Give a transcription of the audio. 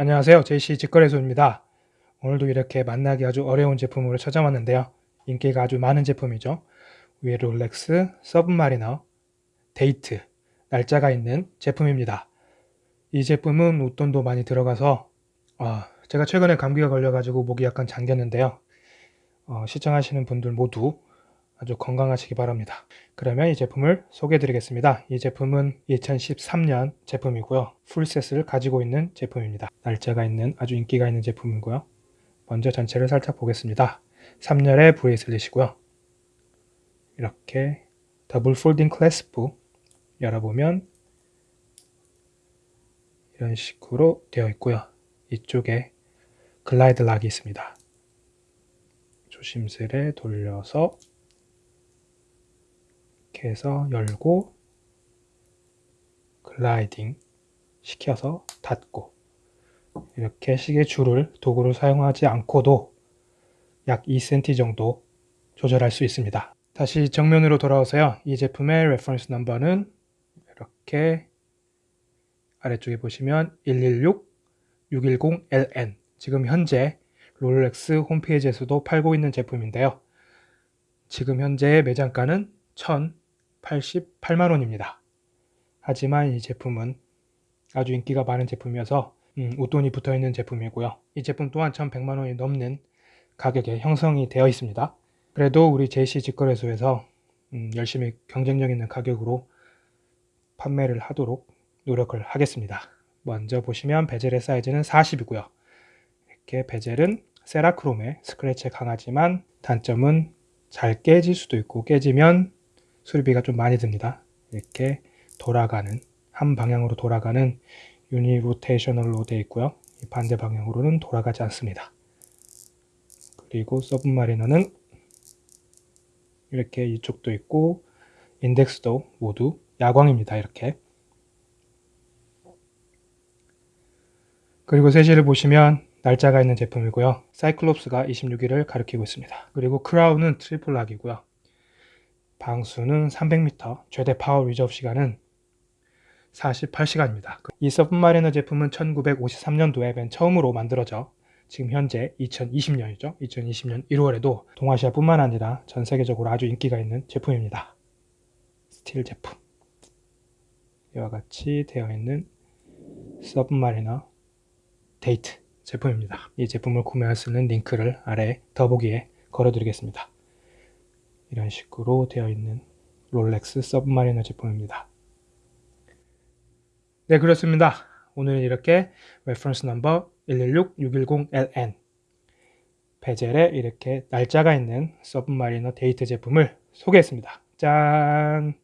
안녕하세요. JC 직거래소입니다. 오늘도 이렇게 만나기 아주 어려운 제품으로 찾아왔는데요. 인기가 아주 많은 제품이죠. 위에 롤렉스 서브마리너 데이트 날짜가 있는 제품입니다. 이 제품은 웃돈도 많이 들어가서 어, 제가 최근에 감기가 걸려가지고 목이 약간 잠겼는데요. 어, 시청하시는 분들 모두 아주 건강하시기 바랍니다. 그러면 이 제품을 소개해 드리겠습니다. 이 제품은 2013년 제품이고요. full set을 가지고 있는 제품입니다. 날짜가 있는 아주 인기가 있는 제품이고요. 먼저 전체를 살짝 보겠습니다. 3열의 bracelet이고요. 이렇게 double folding clasp 열어보면 이런 식으로 되어 있고요. 이쪽에 Glidelock이 있습니다. 조심스레 돌려서 이렇게 해서 열고 gliding 시켜서 닫고 이렇게 시계 줄을 도구를 사용하지 않고도 약 2cm 정도 조절할 수 있습니다. 다시 정면으로 돌아오세요. 이 제품의 reference number는 이렇게 아래쪽에 보시면 116-610LN 지금 현재 롤렉스 홈페이지에서도 팔고 있는 제품인데요. 지금 현재 매장가는 1,088만원입니다. 하지만 이 제품은 아주 인기가 많은 제품이어서 음, 웃돈이 붙어있는 제품이고요. 이 제품 또한 1,100만원이 넘는 가격에 형성이 되어 있습니다. 그래도 우리 JC 직거래소에서 음, 열심히 경쟁력 있는 가격으로 판매를 하도록 노력을 하겠습니다. 먼저 보시면 베젤의 사이즈는 40이고요. 이렇게 베젤은 세라크롬의 스크래치에 강하지만 단점은 잘 깨질 수도 있고 깨지면 수리비가 좀 많이 듭니다. 이렇게 돌아가는 한 방향으로 돌아가는 uni rotational로 되어 있고요. 반대 방향으로는 돌아가지 않습니다. 그리고 서브마리너는 이렇게 이쪽도 있고 인덱스도 모두 야광입니다. 이렇게 그리고 세 시를 보시면 날짜가 있는 제품이고요. cyclops가 26일을 가리키고 있습니다. 그리고 crown은 triple lock이고요. 방수는 300m, 최대 power reserve 시간은 48시간입니다. 이 서브마리너 제품은 1953년도에 맨 처음으로 만들어져 지금 현재 2020년이죠. 2020년 1월에도 동아시아뿐만 아니라 전 세계적으로 아주 인기가 있는 제품입니다. 스틸 제품. 이와 같이 되어 있는 서브마리너 데이트 제품입니다. 이 제품을 구매할 수 있는 링크를 아래 더보기에 걸어드리겠습니다. 이런 식으로 되어 있는 롤렉스 서브마리너 제품입니다. 네 그렇습니다. 오늘은 이렇게 reference number 116-610LN bezel에 이렇게 날짜가 있는 서브마리너 데이트 제품을 소개했습니다. 짠!